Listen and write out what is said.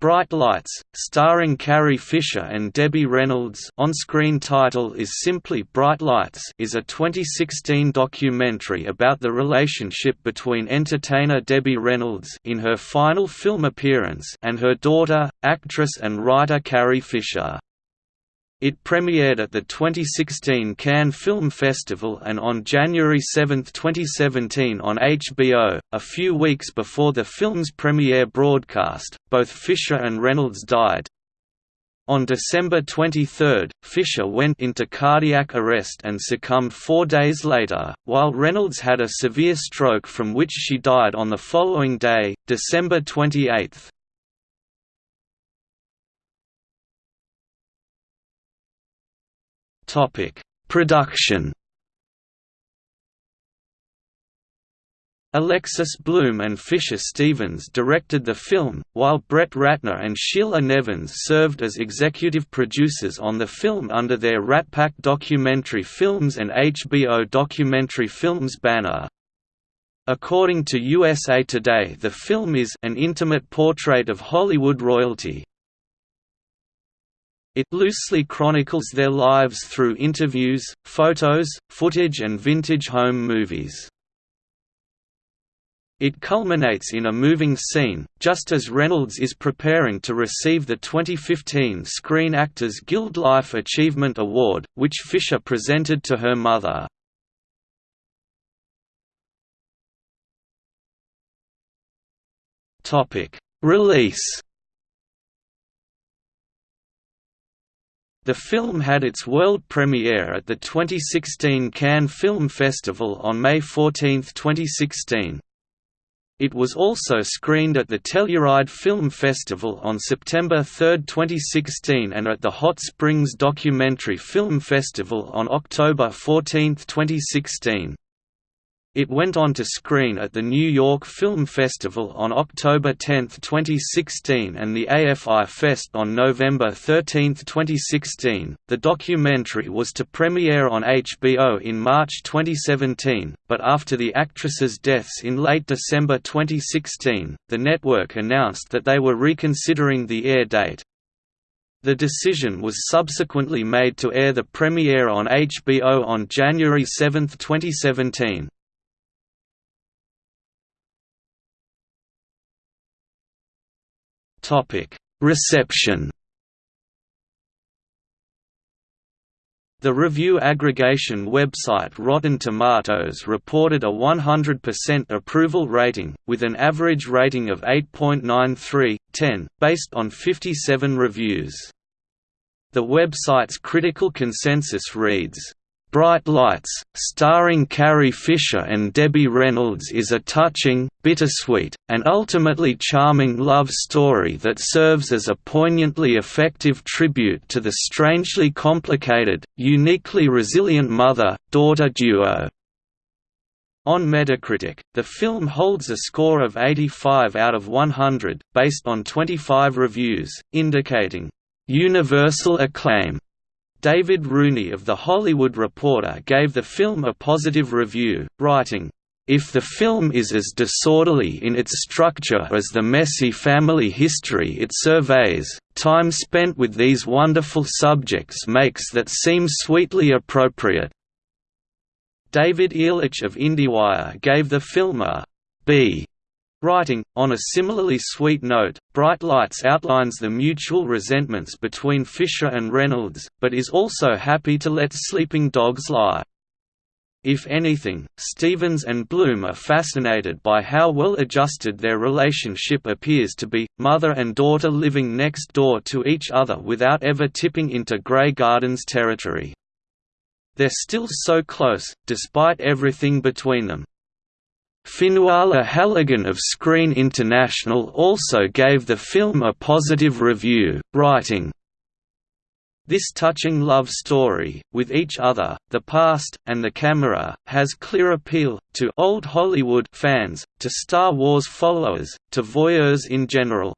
Bright Lights, starring Carrie Fisher and Debbie Reynolds on-screen title is simply Bright Lights is a 2016 documentary about the relationship between entertainer Debbie Reynolds in her final film appearance and her daughter, actress and writer Carrie Fisher. It premiered at the 2016 Cannes Film Festival and on January 7, 2017 on HBO. A few weeks before the film's premiere broadcast, both Fisher and Reynolds died. On December 23, Fisher went into cardiac arrest and succumbed four days later, while Reynolds had a severe stroke from which she died on the following day, December 28. Topic: Production. Alexis Bloom and Fisher Stevens directed the film, while Brett Ratner and Sheila Nevins served as executive producers on the film under their RatPac Documentary Films and HBO Documentary Films banner. According to USA Today the film is an intimate portrait of Hollywood royalty, it loosely chronicles their lives through interviews, photos, footage and vintage home movies. It culminates in a moving scene, just as Reynolds is preparing to receive the 2015 Screen Actors Guild Life Achievement Award, which Fisher presented to her mother. Release The film had its world premiere at the 2016 Cannes Film Festival on May 14, 2016. It was also screened at the Telluride Film Festival on September 3, 2016 and at the Hot Springs Documentary Film Festival on October 14, 2016. It went on to screen at the New York Film Festival on October 10, 2016 and the AFI Fest on November 13, 2016. The documentary was to premiere on HBO in March 2017, but after the actress's deaths in late December 2016, the network announced that they were reconsidering the air date. The decision was subsequently made to air the premiere on HBO on January 7, 2017. Reception The review aggregation website Rotten Tomatoes reported a 100% approval rating, with an average rating of 8.93/10, based on 57 reviews. The website's critical consensus reads, Bright Lights, starring Carrie Fisher and Debbie Reynolds is a touching, bittersweet, and ultimately charming love story that serves as a poignantly effective tribute to the strangely complicated, uniquely resilient mother-daughter duo. On Metacritic, the film holds a score of 85 out of 100, based on 25 reviews, indicating, "...universal acclaim." David Rooney of The Hollywood Reporter gave the film a positive review, writing, if the film is as disorderly in its structure as the messy family history it surveys, time spent with these wonderful subjects makes that seem sweetly appropriate. David Ehrlich of IndieWire gave the film a B Writing, on a similarly sweet note, Bright Lights outlines the mutual resentments between Fisher and Reynolds, but is also happy to let sleeping dogs lie. If anything, Stevens and Bloom are fascinated by how well adjusted their relationship appears to be, mother and daughter living next door to each other without ever tipping into Grey Gardens territory. They're still so close, despite everything between them. Fionnuala Halligan of Screen International also gave the film a positive review, writing, this touching love story, with each other, the past, and the camera, has clear appeal, to old Hollywood fans, to Star Wars followers, to voyeurs in general.